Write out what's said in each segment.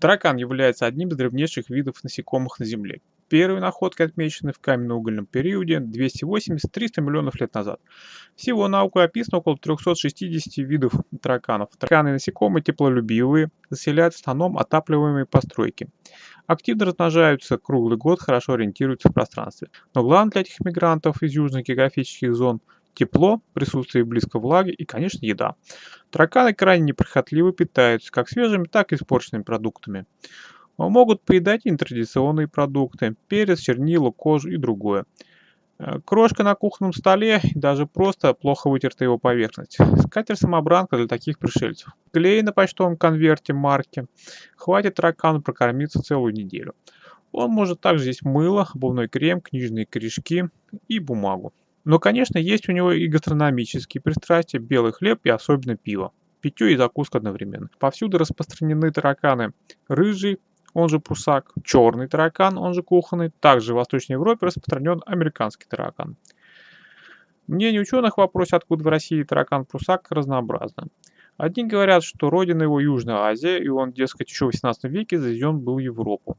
Таракан является одним из древнейших видов насекомых на Земле. Первые находки отмечены в каменно-угольном периоде 280-300 миллионов лет назад. Всего наукой описано около 360 видов тараканов. Тараканы насекомые теплолюбивые, заселяют в основном отапливаемые постройки. Активно размножаются круглый год, хорошо ориентируются в пространстве. Но главное для этих мигрантов из южных географических зон – тепло, присутствие близко влаги и, конечно, еда. Тараканы крайне неприхотливо питаются как свежими, так и испорченными продуктами. Могут поедать и нетрадиционные продукты – перец, чернила, кожу и другое. Э, крошка на кухонном столе и даже просто плохо вытертая его поверхность. Скатерть-самобранка для таких пришельцев. Клей на почтовом конверте марки. Хватит таракану прокормиться целую неделю. Он может также есть мыло, обувной крем, книжные корешки и бумагу. Но, конечно, есть у него и гастрономические пристрастия, белый хлеб и особенно пиво. Питье и закуска одновременно. Повсюду распространены тараканы. Рыжий, он же прусак, черный таракан, он же кухонный. Также в Восточной Европе распространен американский таракан. Мнение ученых в вопросе, откуда в России таракан-прусак, разнообразно. Одни говорят, что родина его Южная Азия, и он, дескать, еще в 18 веке завезен был в Европу.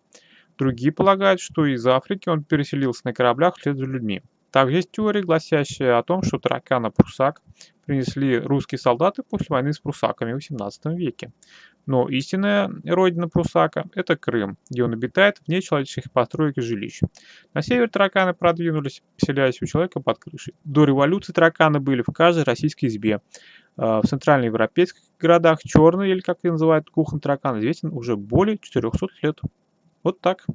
Другие полагают, что из Африки он переселился на кораблях вслед за людьми. Также есть теория, гласящая о том, что таракана прусак принесли русские солдаты после войны с прусаками в 18 веке. Но истинная родина прусака – это Крым, где он обитает вне человеческих построек и жилищ. На север тараканы продвинулись, поселяясь у человека под крышей. До революции тараканы были в каждой российской избе. А, в центральноевропейских городах черный, или как их называют, кухонный таракан, известен уже более 400 лет. Вот так.